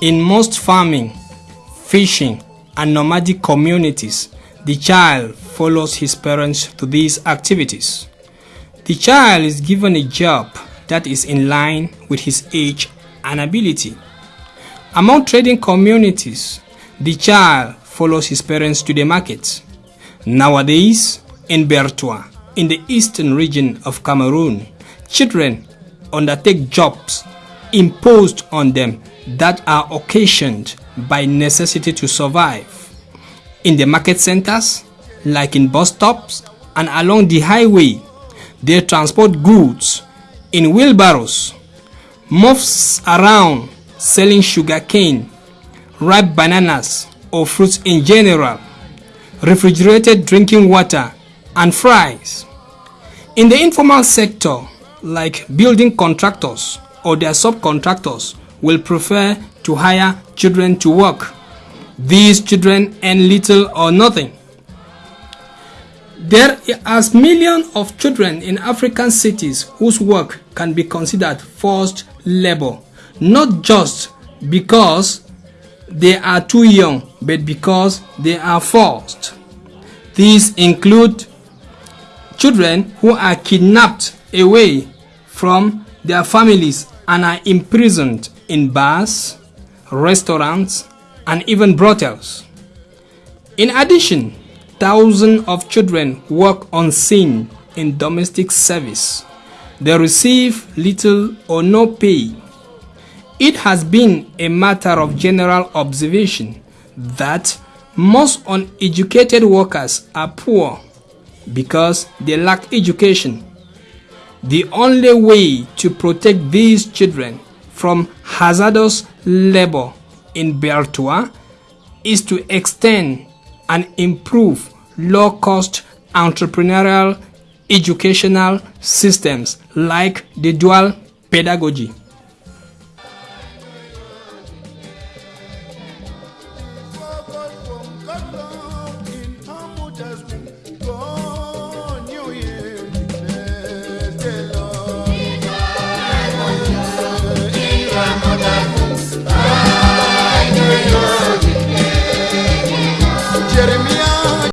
In most farming, fishing, and nomadic communities, the child follows his parents to these activities. The child is given a job that is in line with his age and ability. Among trading communities, the child follows his parents to the market. Nowadays, in Bertoua, in the eastern region of Cameroon, children undertake jobs imposed on them that are occasioned by necessity to survive. In the market centers, like in bus stops and along the highway, they transport goods in wheelbarrows, moves around selling sugarcane, ripe bananas or fruits in general, refrigerated drinking water, and fries. In the informal sector, like building contractors or their subcontractors, will prefer to hire children to work. These children earn little or nothing. There are millions of children in African cities whose work can be considered forced labor, not just because they are too young, but because they are forced. These include children who are kidnapped away from their families and are imprisoned in bars, restaurants, and even brothels. In addition, thousands of children work unseen in domestic service. They receive little or no pay. It has been a matter of general observation that most uneducated workers are poor because they lack education. The only way to protect these children from hazardous labor in Bertoua is to extend and improve low-cost entrepreneurial educational systems like the dual pedagogy.